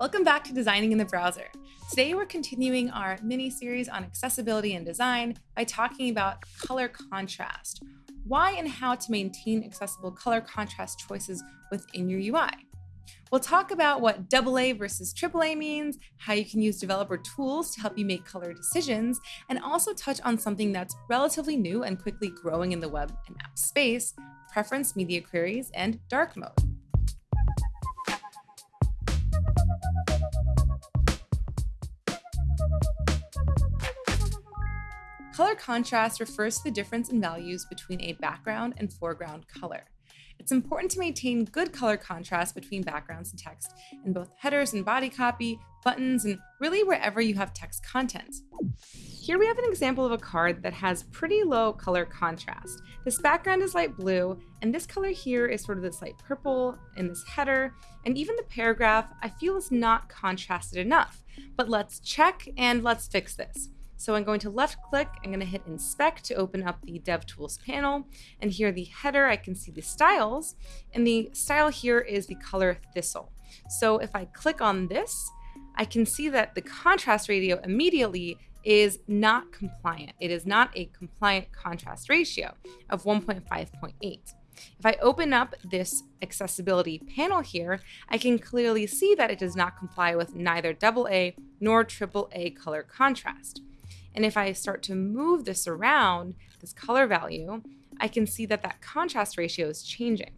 Welcome back to Designing in the Browser. Today we're continuing our mini-series on accessibility and design by talking about color contrast, why and how to maintain accessible color contrast choices within your UI. We'll talk about what AA versus AAA means, how you can use developer tools to help you make color decisions, and also touch on something that's relatively new and quickly growing in the web and app space, preference media queries and dark mode. Color contrast refers to the difference in values between a background and foreground color. It's important to maintain good color contrast between backgrounds and text in both headers and body copy, buttons, and really wherever you have text content. Here we have an example of a card that has pretty low color contrast. This background is light blue, and this color here is sort of this light purple in this header, and even the paragraph I feel is not contrasted enough. But let's check and let's fix this. So I'm going to left click, I'm going to hit inspect to open up the DevTools panel. And here the header, I can see the styles. And the style here is the color thistle. So if I click on this, I can see that the contrast ratio immediately is not compliant. It is not a compliant contrast ratio of 1.5.8. If I open up this accessibility panel here, I can clearly see that it does not comply with neither AA nor AAA color contrast. And if I start to move this around, this color value, I can see that that contrast ratio is changing.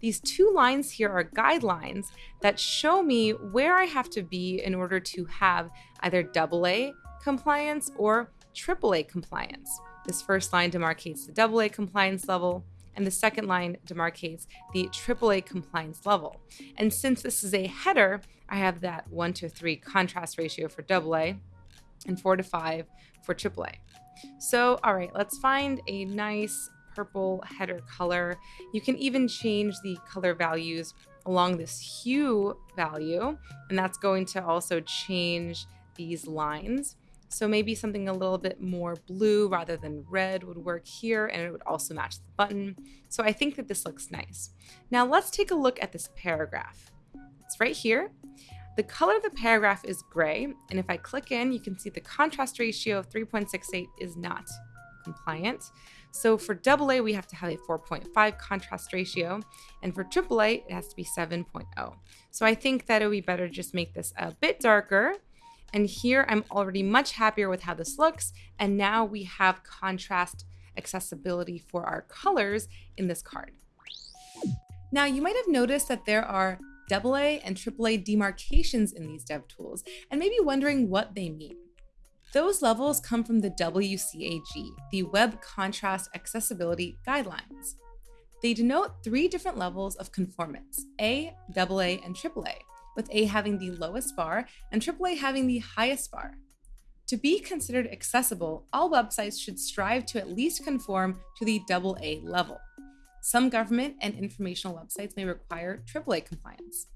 These two lines here are guidelines that show me where I have to be in order to have either AA compliance or AAA compliance. This first line demarcates the AA compliance level, and the second line demarcates the AAA compliance level. And since this is a header, I have that 1 to 3 contrast ratio for AA, and four to five for AAA. So, all right, let's find a nice purple header color. You can even change the color values along this hue value, and that's going to also change these lines. So maybe something a little bit more blue rather than red would work here, and it would also match the button. So I think that this looks nice. Now let's take a look at this paragraph. It's right here. The color of the paragraph is gray, and if I click in, you can see the contrast ratio of 3.68 is not compliant. So for AA, we have to have a 4.5 contrast ratio, and for AAA, it has to be 7.0. So I think that it would be better to just make this a bit darker. And here I'm already much happier with how this looks, and now we have contrast accessibility for our colors in this card. Now you might have noticed that there are AA and AAA demarcations in these dev tools and maybe wondering what they mean. Those levels come from the WCAG, the Web Contrast Accessibility Guidelines. They denote three different levels of conformance, A, AA, and AAA, with A having the lowest bar and AAA having the highest bar. To be considered accessible, all websites should strive to at least conform to the AA level. Some government and informational websites may require AAA compliance.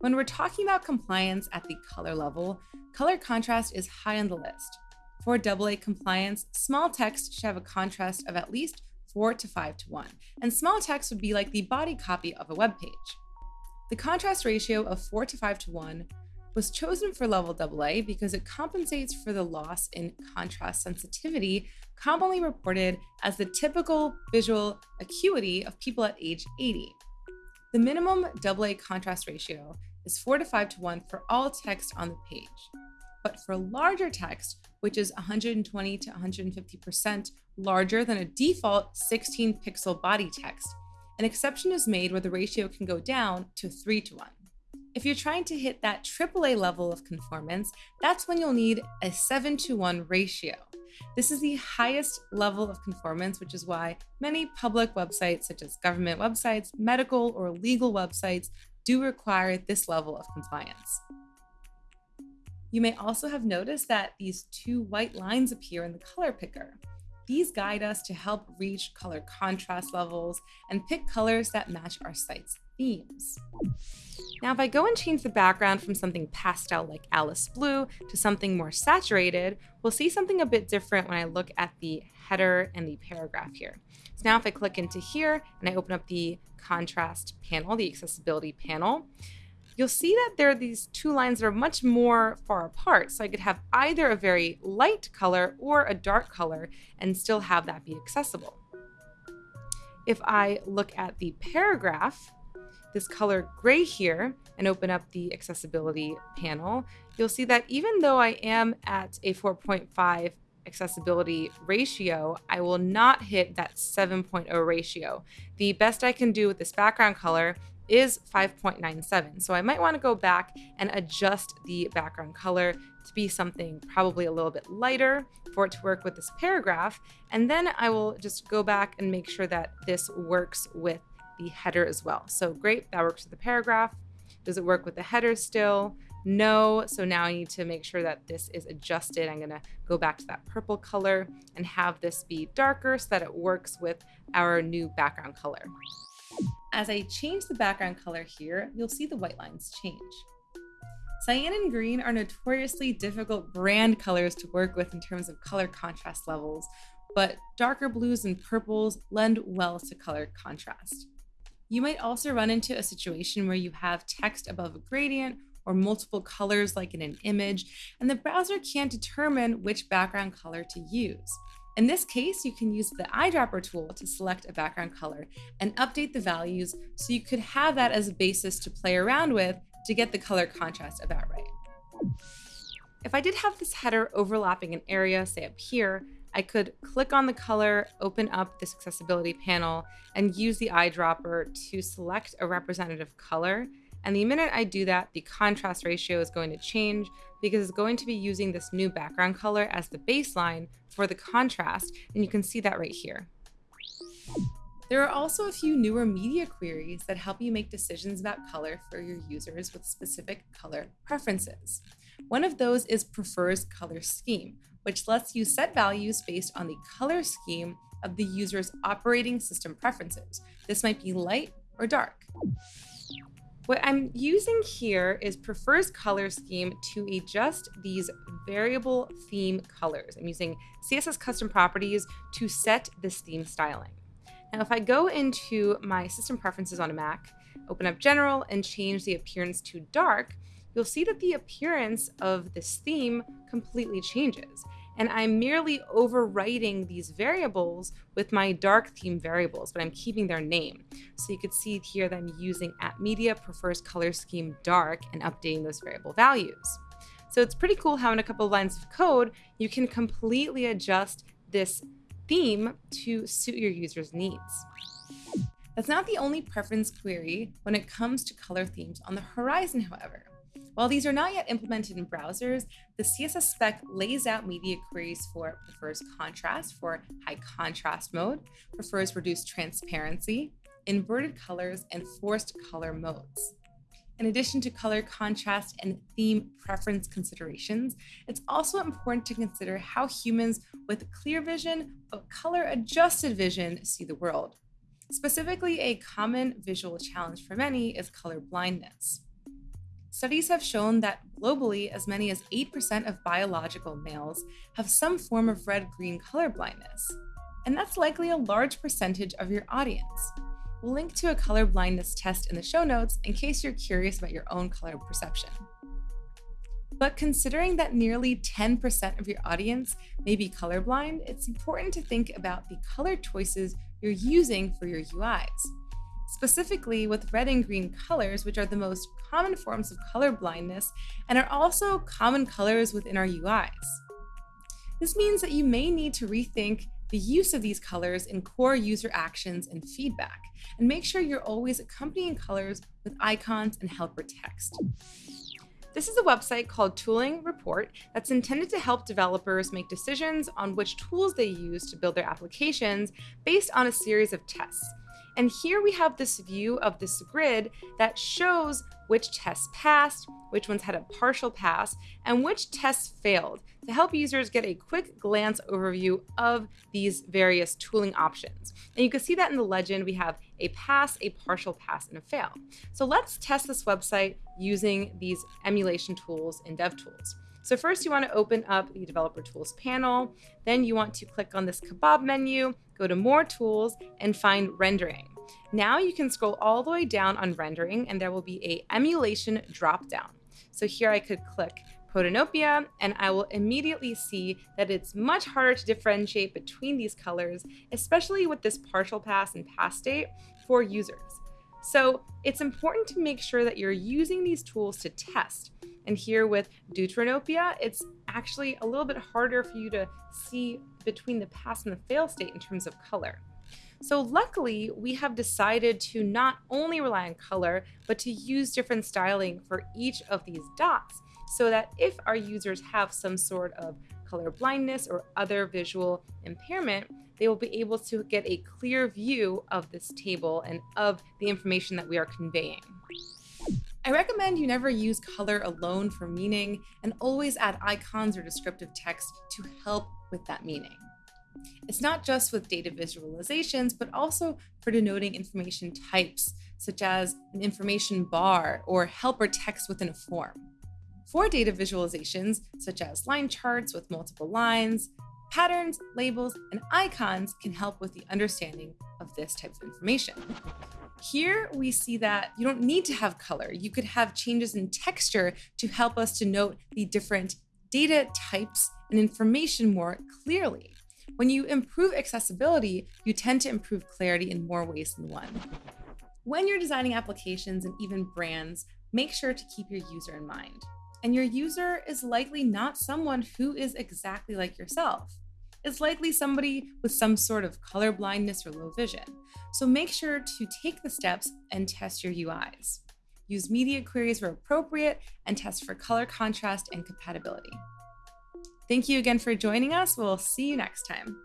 When we're talking about compliance at the color level, color contrast is high on the list. For AA compliance, small text should have a contrast of at least 4 to 5 to 1, and small text would be like the body copy of a web page. The contrast ratio of 4 to 5 to 1 was chosen for level AA because it compensates for the loss in contrast sensitivity commonly reported as the typical visual acuity of people at age 80. The minimum AA contrast ratio is 4 to 5 to 1 for all text on the page. But for larger text, which is 120 to 150% larger than a default 16 pixel body text, an exception is made where the ratio can go down to 3 to 1. If you're trying to hit that AAA level of conformance, that's when you'll need a 7 to 1 ratio. This is the highest level of conformance, which is why many public websites, such as government websites, medical or legal websites, do require this level of compliance. You may also have noticed that these two white lines appear in the color picker. These guide us to help reach color contrast levels and pick colors that match our site's themes. Now, if I go and change the background from something pastel like Alice Blue to something more saturated, we'll see something a bit different when I look at the header and the paragraph here. So now if I click into here and I open up the contrast panel, the accessibility panel, you'll see that there are these two lines that are much more far apart. So I could have either a very light color or a dark color and still have that be accessible. If I look at the paragraph, this color gray here, and open up the accessibility panel, you'll see that even though I am at a 4.5 accessibility ratio, I will not hit that 7.0 ratio. The best I can do with this background color is 5.97. So I might want to go back and adjust the background color to be something probably a little bit lighter for it to work with this paragraph. And then I will just go back and make sure that this works with the header as well. So great, that works with the paragraph. Does it work with the header still? No, so now I need to make sure that this is adjusted. I'm gonna go back to that purple color and have this be darker so that it works with our new background color. As I change the background color here, you'll see the white lines change. Cyan and green are notoriously difficult brand colors to work with in terms of color contrast levels, but darker blues and purples lend well to color contrast. You might also run into a situation where you have text above a gradient or multiple colors like in an image, and the browser can't determine which background color to use. In this case, you can use the eyedropper tool to select a background color and update the values so you could have that as a basis to play around with to get the color contrast about right. If I did have this header overlapping an area, say up here, I could click on the color, open up this accessibility panel, and use the eyedropper to select a representative color and the minute I do that, the contrast ratio is going to change because it's going to be using this new background color as the baseline for the contrast. And you can see that right here. There are also a few newer media queries that help you make decisions about color for your users with specific color preferences. One of those is prefers color scheme, which lets you set values based on the color scheme of the user's operating system preferences. This might be light or dark. What I'm using here is prefers color scheme to adjust these variable theme colors. I'm using CSS custom properties to set this theme styling. Now, if I go into my system preferences on a Mac, open up general and change the appearance to dark, you'll see that the appearance of this theme completely changes and I'm merely overwriting these variables with my dark theme variables, but I'm keeping their name. So you could see here that I'm using at media prefers color scheme dark and updating those variable values. So it's pretty cool how in a couple of lines of code, you can completely adjust this theme to suit your user's needs. That's not the only preference query when it comes to color themes on the horizon, however. While these are not yet implemented in browsers, the CSS spec lays out media queries for prefers contrast for high contrast mode, prefers reduced transparency, inverted colors, and forced color modes. In addition to color contrast and theme preference considerations, it's also important to consider how humans with clear vision but color adjusted vision see the world. Specifically, a common visual challenge for many is color blindness. Studies have shown that globally, as many as 8% of biological males have some form of red green color blindness. And that's likely a large percentage of your audience. We'll link to a color blindness test in the show notes in case you're curious about your own color perception. But considering that nearly 10% of your audience may be colorblind, it's important to think about the color choices you're using for your UIs specifically with red and green colors, which are the most common forms of color blindness and are also common colors within our UIs. This means that you may need to rethink the use of these colors in core user actions and feedback, and make sure you're always accompanying colors with icons and helper text. This is a website called Tooling Report that's intended to help developers make decisions on which tools they use to build their applications based on a series of tests and here we have this view of this grid that shows which tests passed, which ones had a partial pass, and which tests failed to help users get a quick glance overview of these various tooling options. And you can see that in the legend, we have a pass, a partial pass, and a fail. So let's test this website using these emulation tools in DevTools. So first you want to open up the developer tools panel. Then you want to click on this kebab menu, go to more tools and find rendering. Now you can scroll all the way down on rendering and there will be a emulation dropdown. So here I could click Protanopia, and I will immediately see that it's much harder to differentiate between these colors, especially with this partial pass and pass state for users. So it's important to make sure that you're using these tools to test. And here with Deuteranopia, it's actually a little bit harder for you to see between the pass and the fail state in terms of color. So luckily, we have decided to not only rely on color, but to use different styling for each of these dots so that if our users have some sort of color blindness or other visual impairment, they will be able to get a clear view of this table and of the information that we are conveying. I recommend you never use color alone for meaning and always add icons or descriptive text to help with that meaning. It's not just with data visualizations, but also for denoting information types, such as an information bar or helper text within a form. For data visualizations, such as line charts with multiple lines, patterns, labels, and icons can help with the understanding of this type of information. Here we see that you don't need to have color. You could have changes in texture to help us to note the different data types and information more clearly. When you improve accessibility, you tend to improve clarity in more ways than one. When you're designing applications and even brands, make sure to keep your user in mind. And your user is likely not someone who is exactly like yourself. It's likely somebody with some sort of color blindness or low vision. So make sure to take the steps and test your UIs. Use media queries where appropriate and test for color contrast and compatibility. Thank you again for joining us. We'll see you next time.